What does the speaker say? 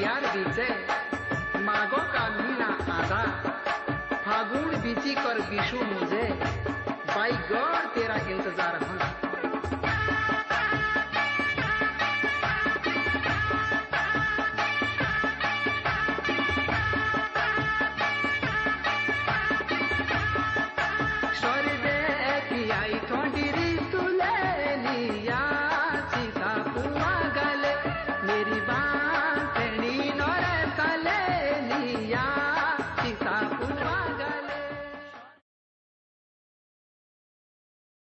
बिहार बीचे, मागो का मीना आधा। फागुन बीची कर बिशु मुझे। बाई गौर तेरा इंतज़ार